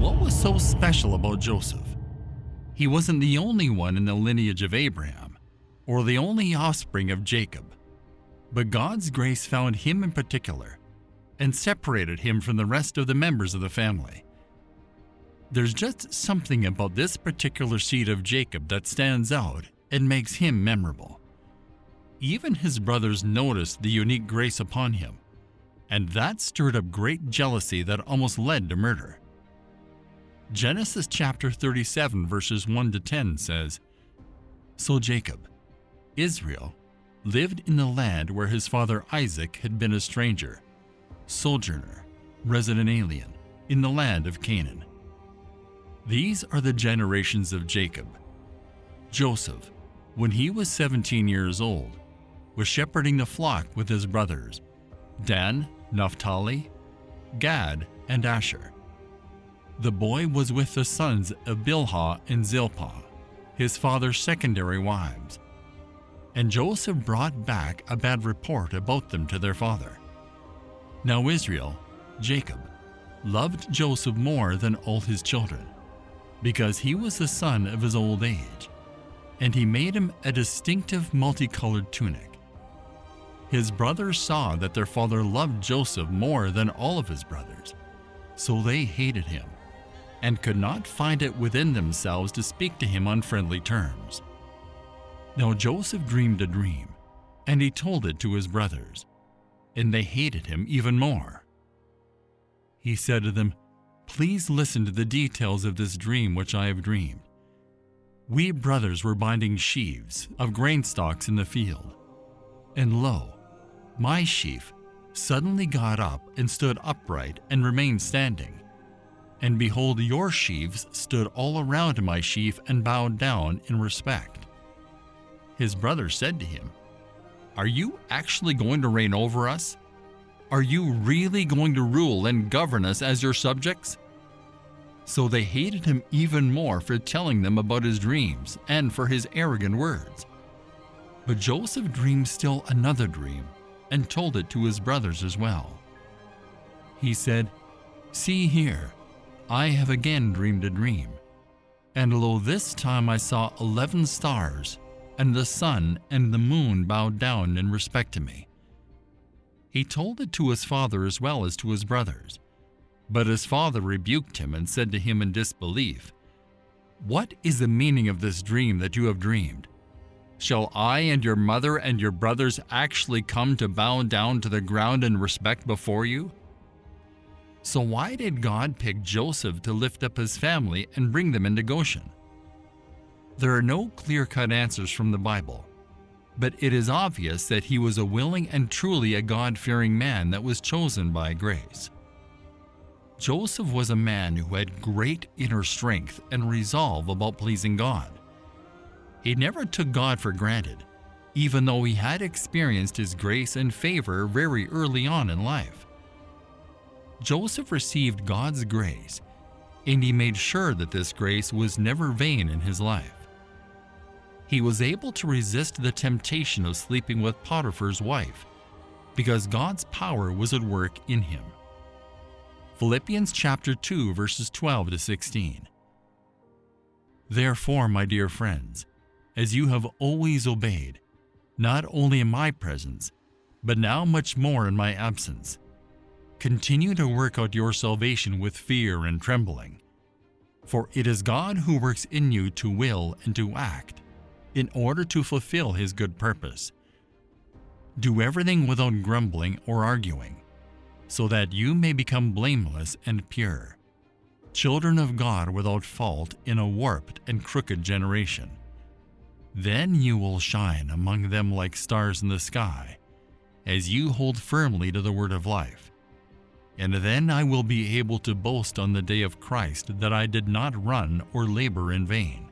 what was so special about Joseph? He wasn't the only one in the lineage of Abraham, or the only offspring of Jacob. But God's grace found him in particular and separated him from the rest of the members of the family. There's just something about this particular seed of Jacob that stands out and makes him memorable. Even his brothers noticed the unique grace upon him, and that stirred up great jealousy that almost led to murder. Genesis chapter 37 verses 1 to 10 says, So Jacob, Israel, lived in the land where his father Isaac had been a stranger, sojourner, resident alien, in the land of Canaan. These are the generations of Jacob. Joseph, when he was 17 years old, was shepherding the flock with his brothers, Dan, Naphtali, Gad, and Asher. The boy was with the sons of Bilhah and Zilpah, his father's secondary wives. And Joseph brought back a bad report about them to their father. Now Israel, Jacob, loved Joseph more than all his children, because he was the son of his old age, and he made him a distinctive multicolored tunic. His brothers saw that their father loved Joseph more than all of his brothers, so they hated him, and could not find it within themselves to speak to him on friendly terms. Now Joseph dreamed a dream, and he told it to his brothers, and they hated him even more. He said to them, Please listen to the details of this dream which I have dreamed. We brothers were binding sheaves of grain stalks in the field. And lo, my sheaf suddenly got up and stood upright and remained standing. And behold, your sheaves stood all around my sheaf and bowed down in respect. His brothers said to him, Are you actually going to reign over us? Are you really going to rule and govern us as your subjects? So they hated him even more for telling them about his dreams and for his arrogant words. But Joseph dreamed still another dream and told it to his brothers as well. He said, See here, I have again dreamed a dream. And lo, this time I saw eleven stars, and the sun and the moon bowed down in respect to me. He told it to his father as well as to his brothers. But his father rebuked him and said to him in disbelief, What is the meaning of this dream that you have dreamed? Shall I and your mother and your brothers actually come to bow down to the ground in respect before you? So why did God pick Joseph to lift up his family and bring them into Goshen? There are no clear-cut answers from the Bible, but it is obvious that he was a willing and truly a God-fearing man that was chosen by grace. Joseph was a man who had great inner strength and resolve about pleasing God. He never took God for granted, even though he had experienced his grace and favor very early on in life. Joseph received God's grace, and he made sure that this grace was never vain in his life he was able to resist the temptation of sleeping with Potiphar's wife because God's power was at work in him. Philippians chapter 2 verses 12 to 16. Therefore, my dear friends, as you have always obeyed, not only in my presence, but now much more in my absence, continue to work out your salvation with fear and trembling. For it is God who works in you to will and to act in order to fulfill his good purpose. Do everything without grumbling or arguing, so that you may become blameless and pure, children of God without fault in a warped and crooked generation. Then you will shine among them like stars in the sky, as you hold firmly to the word of life. And then I will be able to boast on the day of Christ that I did not run or labor in vain.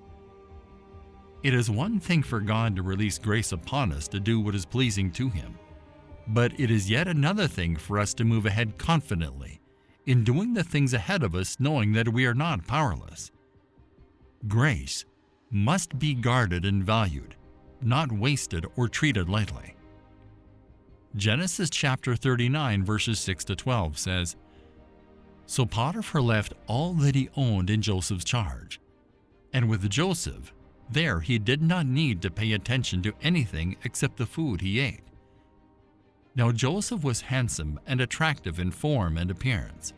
It is one thing for God to release grace upon us to do what is pleasing to Him, but it is yet another thing for us to move ahead confidently in doing the things ahead of us knowing that we are not powerless. Grace must be guarded and valued, not wasted or treated lightly. Genesis chapter 39 verses 6 to 12 says, So Potiphar left all that he owned in Joseph's charge. And with Joseph, there he did not need to pay attention to anything except the food he ate. Now Joseph was handsome and attractive in form and appearance.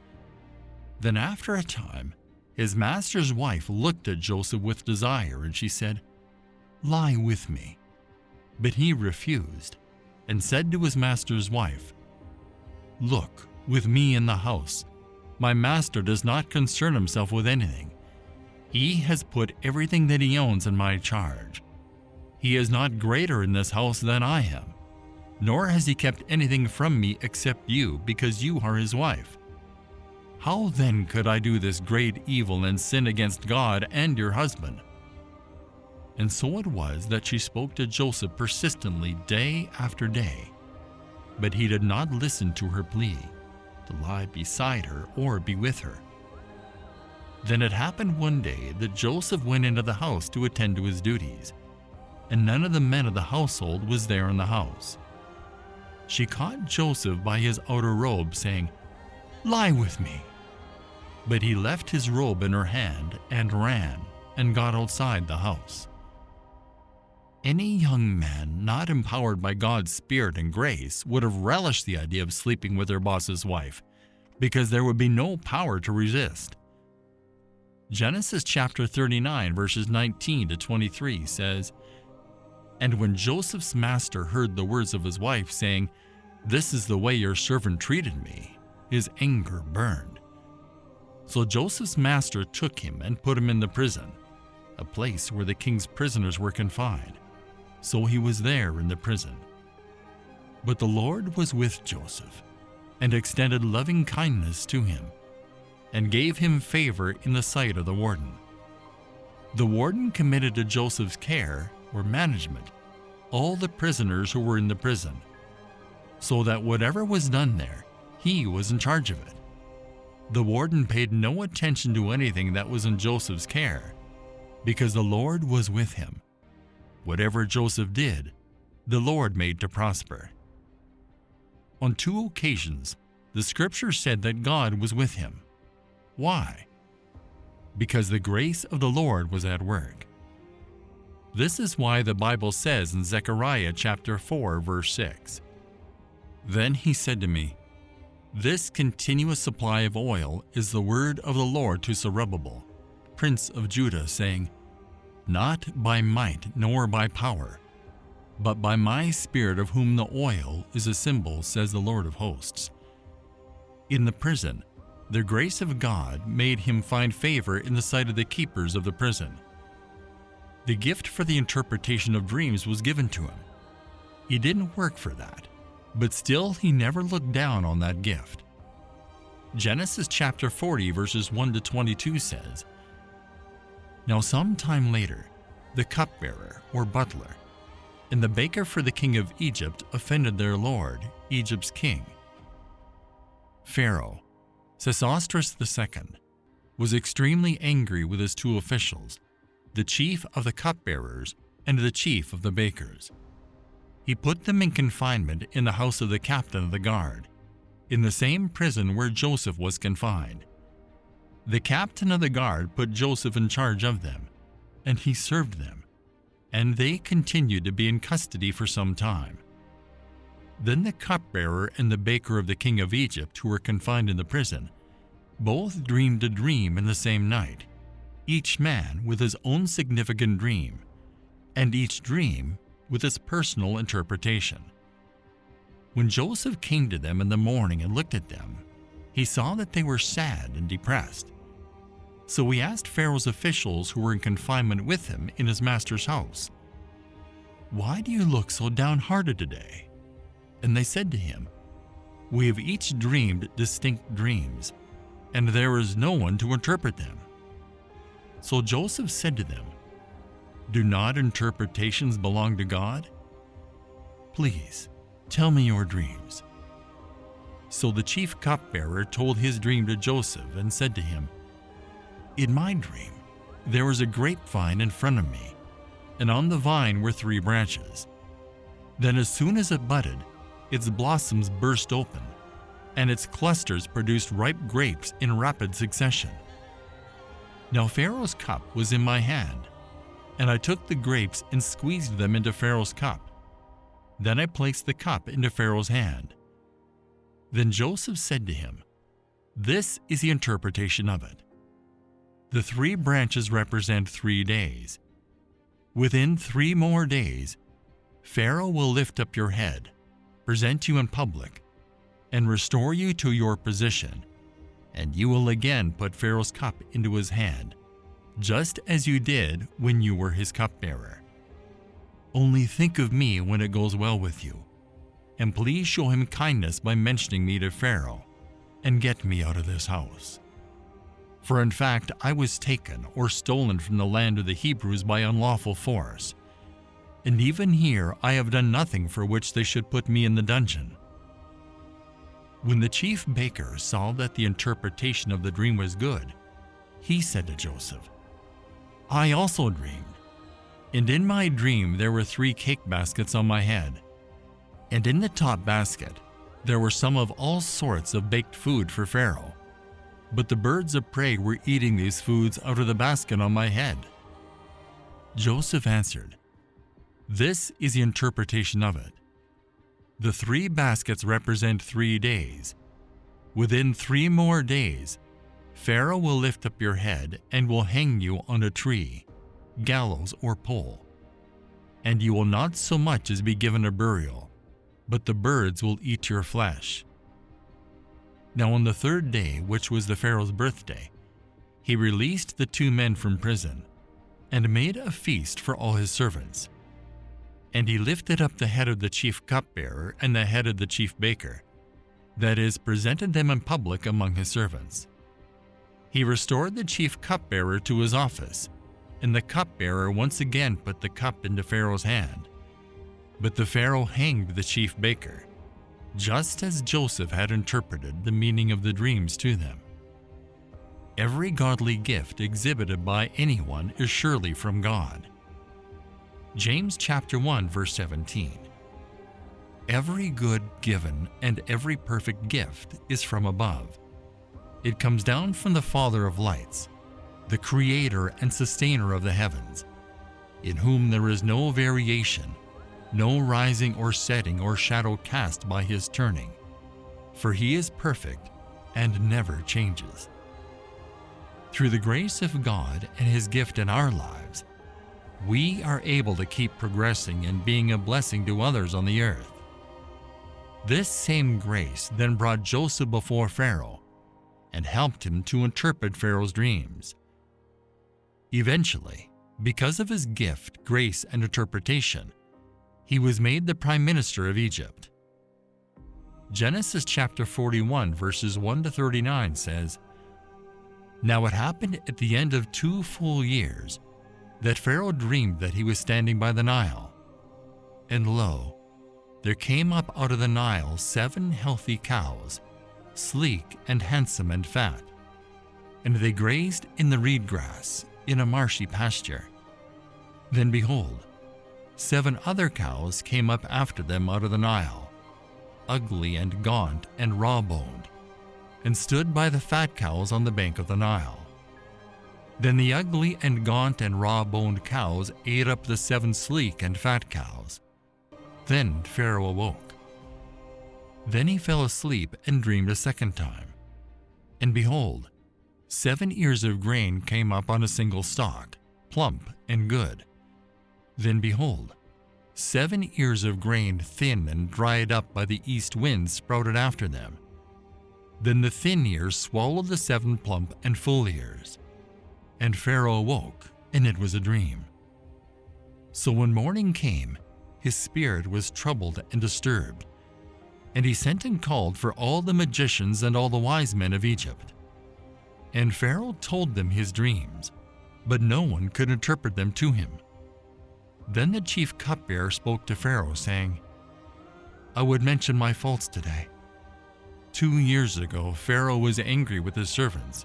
Then after a time, his master's wife looked at Joseph with desire, and she said, Lie with me. But he refused, and said to his master's wife, Look, with me in the house, my master does not concern himself with anything. He has put everything that he owns in my charge. He is not greater in this house than I am, nor has he kept anything from me except you, because you are his wife. How then could I do this great evil and sin against God and your husband? And so it was that she spoke to Joseph persistently day after day. But he did not listen to her plea to lie beside her or be with her. Then it happened one day that Joseph went into the house to attend to his duties, and none of the men of the household was there in the house. She caught Joseph by his outer robe, saying, Lie with me. But he left his robe in her hand and ran and got outside the house. Any young man not empowered by God's Spirit and grace would have relished the idea of sleeping with their boss's wife, because there would be no power to resist. Genesis chapter 39, verses 19 to 23 says, And when Joseph's master heard the words of his wife, saying, This is the way your servant treated me, his anger burned. So Joseph's master took him and put him in the prison, a place where the king's prisoners were confined so he was there in the prison. But the Lord was with Joseph, and extended loving kindness to him, and gave him favor in the sight of the warden. The warden committed to Joseph's care, or management, all the prisoners who were in the prison, so that whatever was done there, he was in charge of it. The warden paid no attention to anything that was in Joseph's care, because the Lord was with him Whatever Joseph did, the Lord made to prosper. On two occasions, the scripture said that God was with him. Why? Because the grace of the Lord was at work. This is why the Bible says in Zechariah chapter 4 verse 6, Then he said to me, This continuous supply of oil is the word of the Lord to Zerubbabel, prince of Judah, saying, not by might nor by power, but by my Spirit of whom the oil is a symbol, says the Lord of hosts. In the prison, the grace of God made him find favor in the sight of the keepers of the prison. The gift for the interpretation of dreams was given to him. He didn't work for that, but still he never looked down on that gift. Genesis chapter 40 verses 1 to 22 says, now some time later, the cupbearer, or butler, and the baker for the king of Egypt offended their lord, Egypt's king. Pharaoh, Sesostris II, was extremely angry with his two officials, the chief of the cupbearers and the chief of the bakers. He put them in confinement in the house of the captain of the guard, in the same prison where Joseph was confined. The captain of the guard put Joseph in charge of them, and he served them, and they continued to be in custody for some time. Then the cupbearer and the baker of the king of Egypt, who were confined in the prison, both dreamed a dream in the same night, each man with his own significant dream, and each dream with its personal interpretation. When Joseph came to them in the morning and looked at them, he saw that they were sad and depressed. So he asked Pharaoh's officials who were in confinement with him in his master's house, Why do you look so downhearted today? And they said to him, We have each dreamed distinct dreams, and there is no one to interpret them. So Joseph said to them, Do not interpretations belong to God? Please, tell me your dreams. So the chief cupbearer told his dream to Joseph and said to him, In my dream, there was a grapevine in front of me, and on the vine were three branches. Then as soon as it budded, its blossoms burst open, and its clusters produced ripe grapes in rapid succession. Now Pharaoh's cup was in my hand, and I took the grapes and squeezed them into Pharaoh's cup. Then I placed the cup into Pharaoh's hand. Then Joseph said to him, This is the interpretation of it. The three branches represent three days. Within three more days, Pharaoh will lift up your head, present you in public, and restore you to your position, and you will again put Pharaoh's cup into his hand, just as you did when you were his cupbearer. Only think of me when it goes well with you, and please show him kindness by mentioning me to Pharaoh, and get me out of this house. For in fact, I was taken or stolen from the land of the Hebrews by unlawful force. And even here I have done nothing for which they should put me in the dungeon. When the chief baker saw that the interpretation of the dream was good, he said to Joseph, I also dreamed, and in my dream there were three cake baskets on my head. And in the top basket there were some of all sorts of baked food for Pharaoh but the birds of prey were eating these foods out of the basket on my head. Joseph answered, This is the interpretation of it. The three baskets represent three days. Within three more days, Pharaoh will lift up your head and will hang you on a tree, gallows, or pole. And you will not so much as be given a burial, but the birds will eat your flesh. Now on the third day, which was the Pharaoh's birthday, he released the two men from prison, and made a feast for all his servants. And he lifted up the head of the chief cupbearer and the head of the chief baker, that is, presented them in public among his servants. He restored the chief cupbearer to his office, and the cupbearer once again put the cup into Pharaoh's hand. But the Pharaoh hanged the chief baker, just as Joseph had interpreted the meaning of the dreams to them. Every godly gift exhibited by anyone is surely from God. James chapter 1 verse 17. Every good given and every perfect gift is from above. It comes down from the Father of lights, the creator and sustainer of the heavens, in whom there is no variation no rising or setting or shadow cast by his turning, for he is perfect and never changes. Through the grace of God and his gift in our lives, we are able to keep progressing and being a blessing to others on the earth. This same grace then brought Joseph before Pharaoh and helped him to interpret Pharaoh's dreams. Eventually, because of his gift, grace, and interpretation, he was made the prime minister of Egypt. Genesis chapter 41 verses 1 to 39 says, Now it happened at the end of two full years that Pharaoh dreamed that he was standing by the Nile. And lo, there came up out of the Nile seven healthy cows, sleek and handsome and fat. And they grazed in the reed grass in a marshy pasture. Then behold, Seven other cows came up after them out of the Nile, ugly and gaunt and raw-boned, and stood by the fat cows on the bank of the Nile. Then the ugly and gaunt and raw-boned cows ate up the seven sleek and fat cows. Then Pharaoh awoke. Then he fell asleep and dreamed a second time. And behold, seven ears of grain came up on a single stalk, plump and good. Then behold, seven ears of grain thin and dried up by the east wind sprouted after them. Then the thin ears swallowed the seven plump and full ears. And Pharaoh awoke, and it was a dream. So when morning came, his spirit was troubled and disturbed. And he sent and called for all the magicians and all the wise men of Egypt. And Pharaoh told them his dreams, but no one could interpret them to him. Then the chief cupbearer spoke to Pharaoh, saying, I would mention my faults today. Two years ago, Pharaoh was angry with his servants,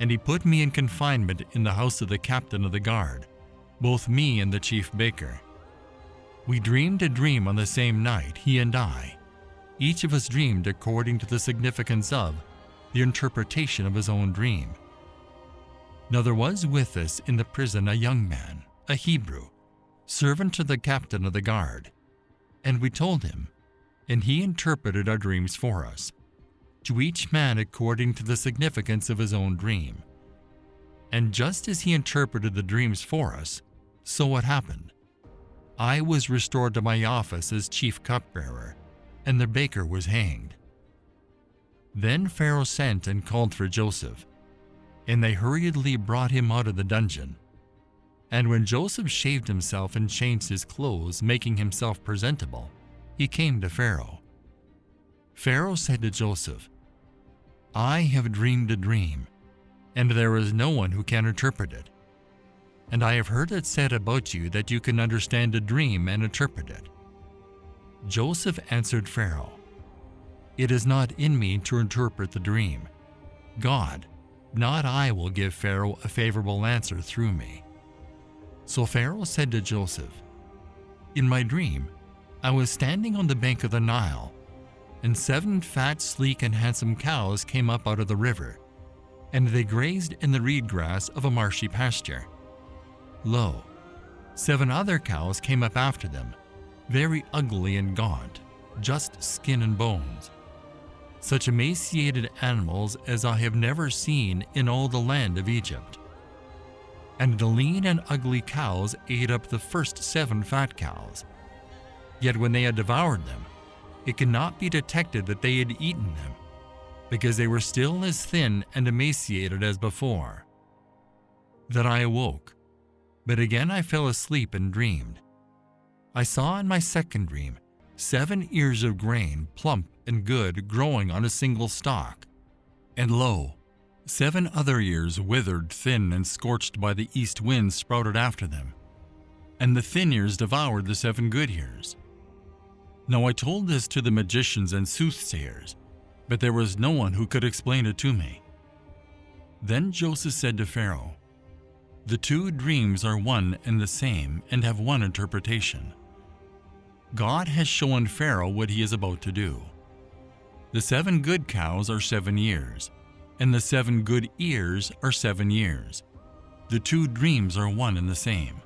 and he put me in confinement in the house of the captain of the guard, both me and the chief baker. We dreamed a dream on the same night, he and I, each of us dreamed according to the significance of the interpretation of his own dream. Now there was with us in the prison a young man, a Hebrew, servant to the captain of the guard, and we told him, and he interpreted our dreams for us, to each man according to the significance of his own dream. And just as he interpreted the dreams for us, so what happened. I was restored to my office as chief cupbearer, and the baker was hanged. Then Pharaoh sent and called for Joseph, and they hurriedly brought him out of the dungeon. And when Joseph shaved himself and changed his clothes, making himself presentable, he came to Pharaoh. Pharaoh said to Joseph, I have dreamed a dream, and there is no one who can interpret it. And I have heard it said about you that you can understand a dream and interpret it. Joseph answered Pharaoh, It is not in me to interpret the dream. God, not I, will give Pharaoh a favorable answer through me. So Pharaoh said to Joseph, In my dream, I was standing on the bank of the Nile, and seven fat, sleek, and handsome cows came up out of the river, and they grazed in the reed grass of a marshy pasture. Lo, seven other cows came up after them, very ugly and gaunt, just skin and bones. Such emaciated animals as I have never seen in all the land of Egypt. And the lean and ugly cows ate up the first seven fat cows. Yet when they had devoured them, it could not be detected that they had eaten them, because they were still as thin and emaciated as before. That I awoke, but again I fell asleep and dreamed. I saw in my second dream seven ears of grain, plump and good, growing on a single stalk. And lo, seven other years, withered, thin, and scorched by the east wind, sprouted after them. And the thin years devoured the seven good years. Now I told this to the magicians and soothsayers, but there was no one who could explain it to me. Then Joseph said to Pharaoh, The two dreams are one and the same and have one interpretation. God has shown Pharaoh what he is about to do. The seven good cows are seven years, and the seven good ears are seven years. The two dreams are one and the same.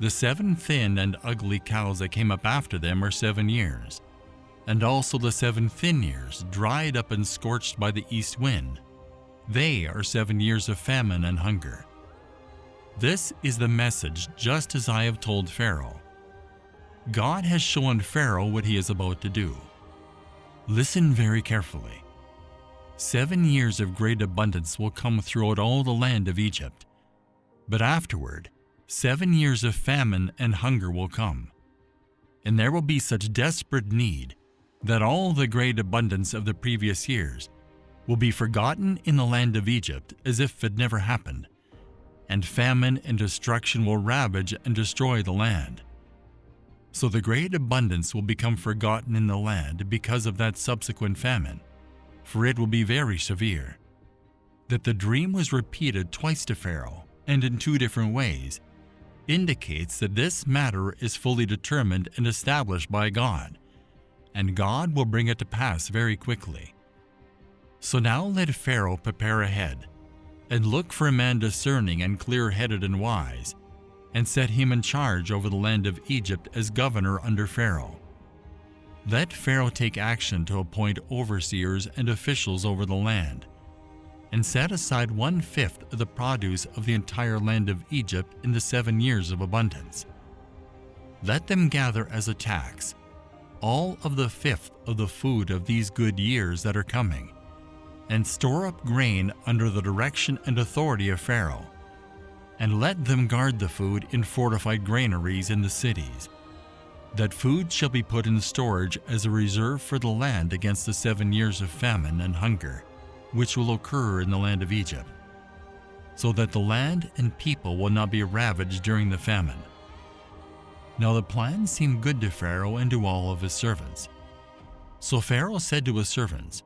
The seven thin and ugly cows that came up after them are seven years, and also the seven thin ears, dried up and scorched by the east wind. They are seven years of famine and hunger. This is the message just as I have told Pharaoh. God has shown Pharaoh what he is about to do. Listen very carefully. Seven years of great abundance will come throughout all the land of Egypt. But afterward, seven years of famine and hunger will come. And there will be such desperate need that all the great abundance of the previous years will be forgotten in the land of Egypt as if it never happened, and famine and destruction will ravage and destroy the land. So the great abundance will become forgotten in the land because of that subsequent famine, for it will be very severe. That the dream was repeated twice to Pharaoh, and in two different ways, indicates that this matter is fully determined and established by God, and God will bring it to pass very quickly. So now let Pharaoh prepare ahead, and look for a man discerning and clear-headed and wise, and set him in charge over the land of Egypt as governor under Pharaoh. Let Pharaoh take action to appoint overseers and officials over the land, and set aside one-fifth of the produce of the entire land of Egypt in the seven years of abundance. Let them gather as a tax all of the fifth of the food of these good years that are coming, and store up grain under the direction and authority of Pharaoh, and let them guard the food in fortified granaries in the cities. That food shall be put in storage as a reserve for the land against the seven years of famine and hunger, which will occur in the land of Egypt, so that the land and people will not be ravaged during the famine. Now the plan seemed good to Pharaoh and to all of his servants. So Pharaoh said to his servants,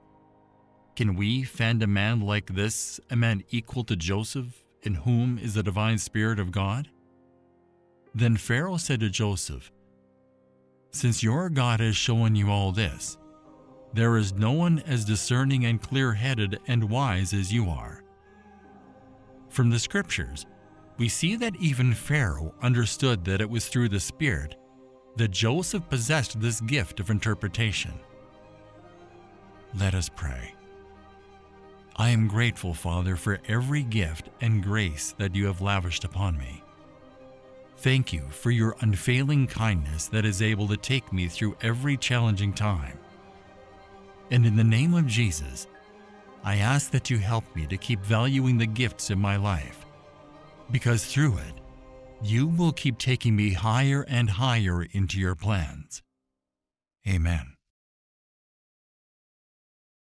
Can we find a man like this, a man equal to Joseph, in whom is the divine Spirit of God? Then Pharaoh said to Joseph, Since your God has shown you all this, there is no one as discerning and clear headed and wise as you are. From the scriptures, we see that even Pharaoh understood that it was through the Spirit that Joseph possessed this gift of interpretation. Let us pray. I am grateful, Father, for every gift and grace that you have lavished upon me. Thank you for your unfailing kindness that is able to take me through every challenging time. And in the name of Jesus, I ask that you help me to keep valuing the gifts in my life, because through it, you will keep taking me higher and higher into your plans. Amen.